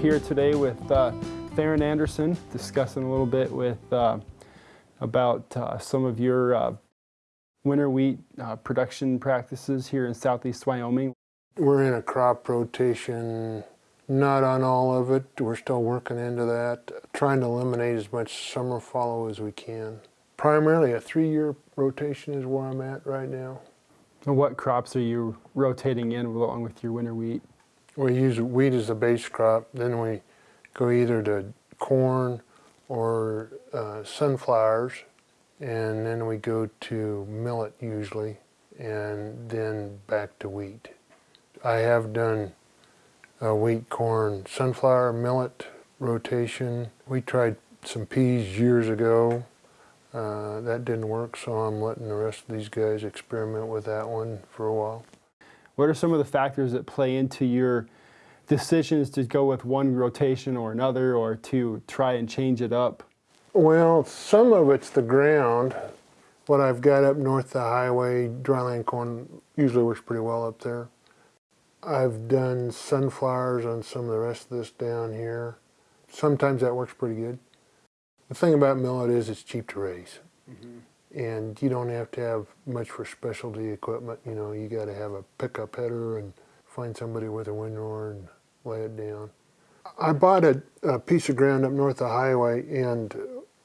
Here today with uh, Theron Anderson discussing a little bit with uh, about uh, some of your uh, winter wheat uh, production practices here in southeast Wyoming. We're in a crop rotation, not on all of it. We're still working into that, trying to eliminate as much summer fallow as we can. Primarily a three-year rotation is where I'm at right now. And what crops are you rotating in along with your winter wheat? We use wheat as the base crop, then we go either to corn or uh, sunflowers, and then we go to millet usually, and then back to wheat. I have done a wheat, corn, sunflower, millet rotation. We tried some peas years ago. Uh, that didn't work, so I'm letting the rest of these guys experiment with that one for a while. What are some of the factors that play into your decisions to go with one rotation or another or to try and change it up? Well, some of it's the ground. What I've got up north the highway, dryland corn usually works pretty well up there. I've done sunflowers on some of the rest of this down here. Sometimes that works pretty good. The thing about millet is it's cheap to raise. Mm -hmm. And you don't have to have much for specialty equipment. You know, you got to have a pickup header and find somebody with a windrower and lay it down. I bought a, a piece of ground up north of the highway and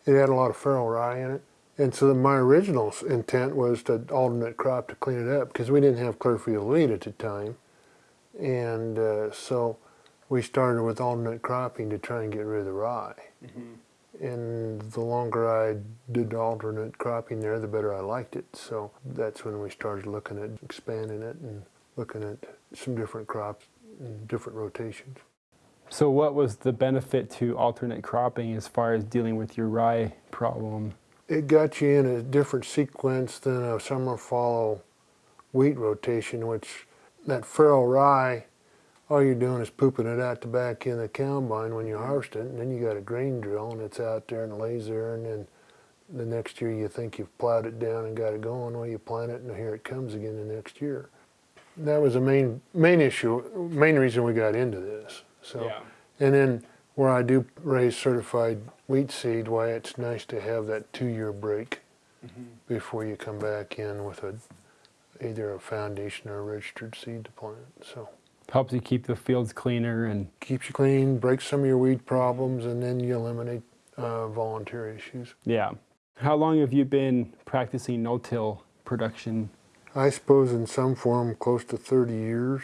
it had a lot of feral rye in it. And so my original intent was to alternate crop to clean it up because we didn't have Clearfield wheat at the time. And uh, so we started with alternate cropping to try and get rid of the rye. Mm -hmm. And the longer I did alternate cropping there, the better I liked it. So that's when we started looking at expanding it and looking at some different crops and different rotations. So what was the benefit to alternate cropping as far as dealing with your rye problem? It got you in a different sequence than a summer fallow wheat rotation, which that feral rye, all you're doing is pooping it out the back in the combine when you harvest it, and then you got a grain drill and it's out there and lays there, and then the next year you think you've plowed it down and got it going, well you plant it and here it comes again the next year. That was the main main issue, main reason we got into this. So, yeah. and then where I do raise certified wheat seed, why it's nice to have that two-year break mm -hmm. before you come back in with a either a foundation or a registered seed to plant. So helps you keep the fields cleaner and keeps you clean, breaks some of your weed problems, and then you eliminate uh, volunteer issues. Yeah. How long have you been practicing no-till production? I suppose in some form close to 30 years.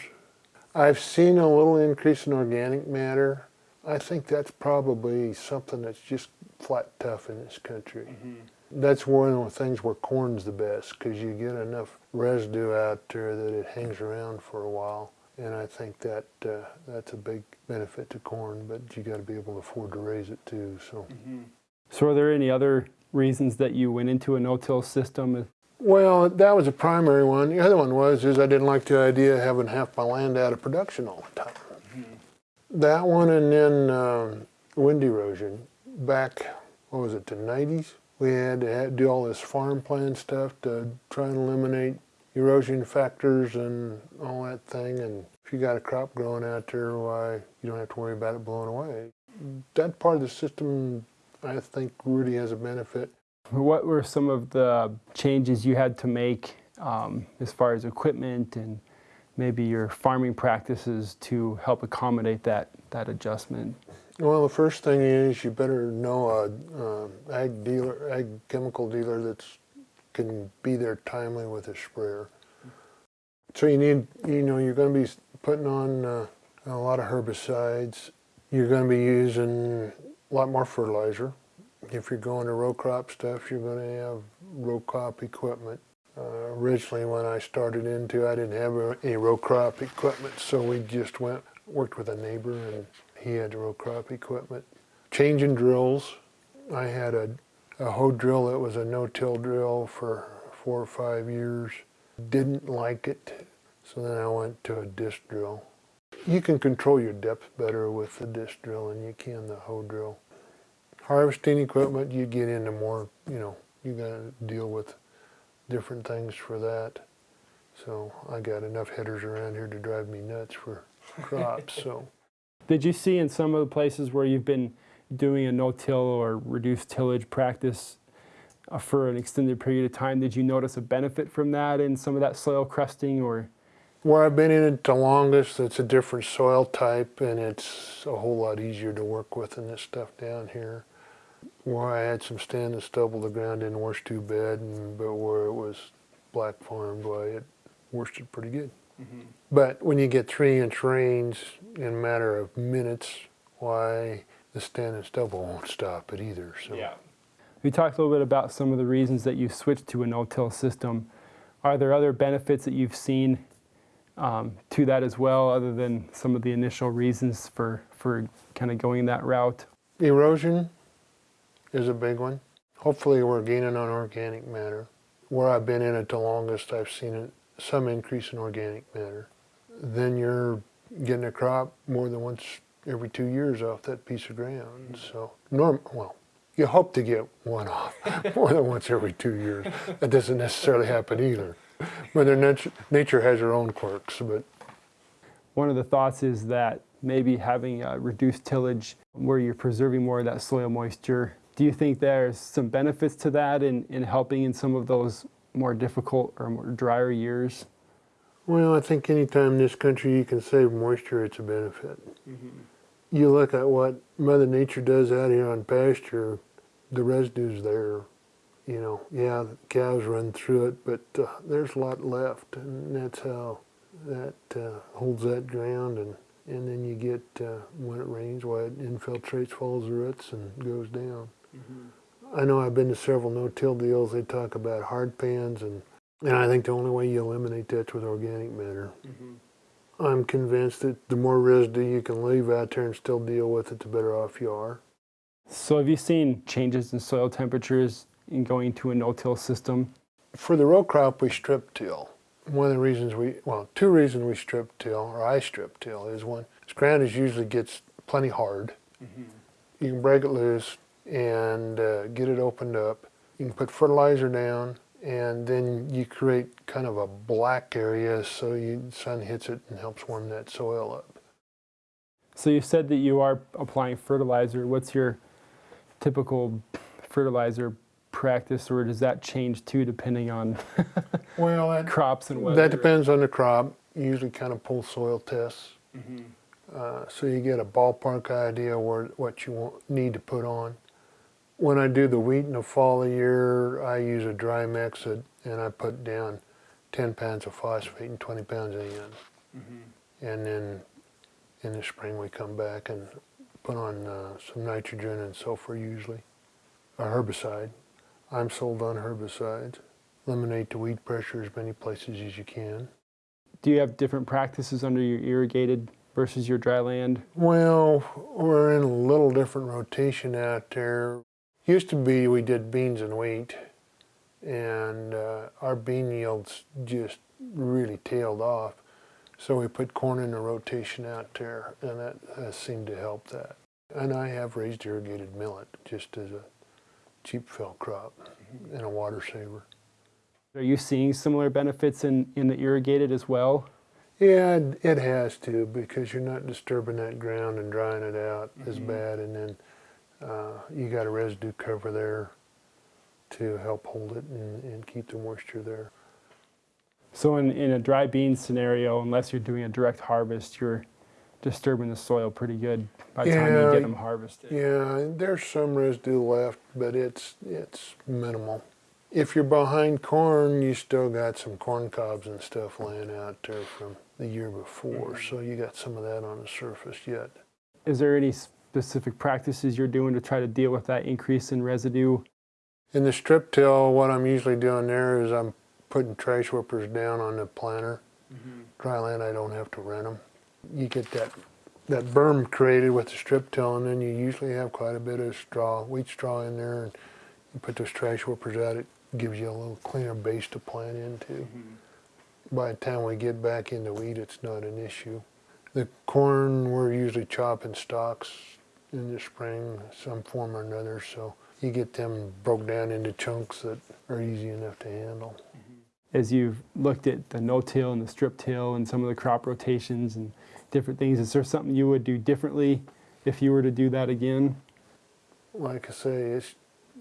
I've seen a little increase in organic matter. I think that's probably something that's just flat tough in this country. Mm -hmm. That's one of the things where corn's the best because you get enough residue out there that it hangs around for a while. And I think that uh, that's a big benefit to corn, but you got to be able to afford to raise it too. So. Mm -hmm. So are there any other reasons that you went into a no-till system? Well, that was a primary one. The other one was is I didn't like the idea of having half my land out of production all the time. Mm -hmm. That one and then um, wind erosion. Back, what was it, the 90s? We had to do all this farm plan stuff to try and eliminate erosion factors and all that thing. And if you got a crop growing out there, why, you don't have to worry about it blowing away. That part of the system, I think, really has a benefit. What were some of the changes you had to make um, as far as equipment and maybe your farming practices to help accommodate that, that adjustment? Well, the first thing is you better know a, a ag dealer, ag chemical dealer that's can be there timely with a sprayer. So you need, you know, you're going to be putting on uh, a lot of herbicides. You're going to be using a lot more fertilizer. If you're going to row crop stuff, you're going to have row crop equipment. Uh, originally when I started into, I didn't have any row crop equipment, so we just went, worked with a neighbor and he had row crop equipment. Changing drills. I had a, a hoe drill that was a no-till drill for four or five years. Didn't like it, so then I went to a disc drill. You can control your depth better with the disc drill than you can the hoe drill harvesting equipment, you get into more, you know, you got to deal with different things for that. So I got enough headers around here to drive me nuts for crops. so Did you see in some of the places where you've been doing a no-till or reduced tillage practice uh, for an extended period of time, did you notice a benefit from that in some of that soil crusting or? Where I've been in it the longest, it's a different soil type and it's a whole lot easier to work with than this stuff down here. Where I had some stand and stubble, the ground didn't wash too bad, and, but where it was black farmed, why it washed it pretty good. But when you get three inch rains in a matter of minutes, why the stand and stubble won't stop it either. So Yeah. We talked a little bit about some of the reasons that you switched to a no-till system. Are there other benefits that you've seen um, to that as well, other than some of the initial reasons for, for kind of going that route? erosion is a big one. Hopefully we're gaining on organic matter. Where I've been in it the longest, I've seen it, some increase in organic matter. Then you're getting a crop more than once every two years off that piece of ground. So norm, well, you hope to get one off more than once every two years. That doesn't necessarily happen either. Mother nature, nature has her own quirks, but One of the thoughts is that maybe having a reduced tillage where you're preserving more of that soil moisture. Do you think there's some benefits to that in, in helping in some of those more difficult or more drier years? Well, I think anytime in this country you can save moisture, it's a benefit. Mm-hmm. You look at what Mother Nature does out here on pasture, the residue's there. You know, yeah, the cows run through it, but uh, there's a lot left, and that's how that uh, holds that ground. And, and then you get, uh, when it rains, why it infiltrates, follows the roots, and goes down. I know I've been to several no-till deals. They talk about hard pans, and and I think the only way you eliminate that's with organic matter. I'm convinced that the more residue you can leave out there and still deal with it, the better off you are. So have you seen changes in soil temperatures in going to a no-till system? For the row crop, we strip till. One of the reasons we, well, two reasons we strip till, or I strip till, is one, this ground is usually gets plenty hard. You can break it loose and uh, get it opened up. You can put fertilizer down, and then you create kind of a black area so the sun hits it and helps warm that soil up. So you said that you are applying fertilizer. What's your typical fertilizer practice, or does that change too depending on Well, that, crops and weather? that depends on the crop. You usually kind of pull soil tests. Uh, so you get a ballpark idea where what you want, need to put on. When I do the wheat in the fall of the year, I use a dry mix it, and I put down 10 pounds of phosphate and 20 pounds of N. And then in the spring we come back and put on uh, some nitrogen and sulfur usually, a herbicide. I'm sold on herbicides. Eliminate the weed pressure as many places as you can. Do you have different practices under your irrigated versus your dry land? Well, we're in a little different rotation out there. Used to be we did beans and wheat, and uh, our bean yields just really tailed off. So we put corn in the rotation out there, and that has seemed to help that. And I have raised irrigated millet just as a cheap fill crop and a water saver. Are you seeing similar benefits in, in the irrigated as well? Yeah, it- it has to because you're not disturbing that ground and drying it out as bad, and then uh, you got a residue cover there to help hold it and, and keep the moisture there. So in, in a dry bean scenario, unless you're doing a direct harvest, you're disturbing the soil pretty good by the time you get them harvested. Yeah, there's some residue left, but it's it's minimal. If you're behind corn, you still got some corn cobs and stuff laying out there from the year before, so you got some of that on the surface yet. Is there any specific practices you're doing to try to deal with that increase in residue? In the strip till, what I'm usually doing there is I'm putting trash whippers down on the planter. Mm-hmm. Dry land, I don't have to rent them. You get that that berm created with the strip till, and then you usually have quite a bit of straw, wheat straw in there, and you put those trash whippers out. It gives you a little cleaner base to plant into. Mm-hmm. By the time we get back into wheat, it's not an issue. The corn, we're usually chopping stalks in the spring, some form or another, so you get them broke down into chunks that are easy enough to handle. Mm-hmm. As you've looked at the no-till and the strip till and some of the crop rotations and different things. Is there something you would do differently if you were to do that again? Like I say, it's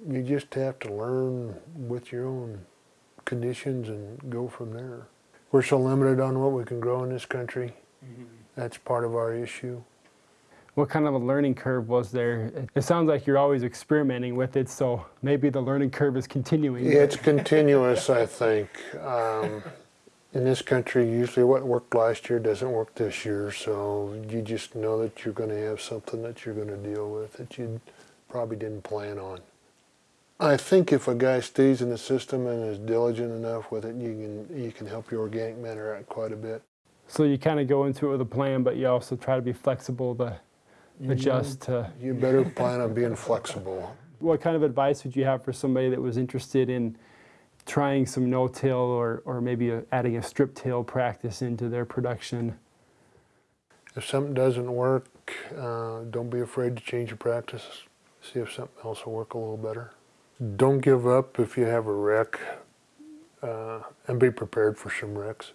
you just have to learn with your own conditions and go from there. We're so limited on what we can grow in this country. Mm-hmm. That's part of our issue. What kind of a learning curve was there? It- sounds like you're always experimenting with it, so maybe the learning curve is continuing. It's continuous, I think. Um, in this country, usually what worked last year doesn't work this year, so you just know that you're going to have something that you're going to deal with that you probably didn't plan on. I think if a guy stays in the system and is diligent enough with it, you can you can help your organic matter out quite a bit. So you kind of go into it with a plan, but you also try to be flexible to adjust to. You better plan on being flexible. What kind of advice would you have for somebody that was interested in trying some no-till or, or maybe a, adding a strip-till practice into their production? If something doesn't work, uh, don't be afraid to change your practice. See if something else will work a little better. Don't give up if you have a wreck, uh, and be prepared for some wrecks.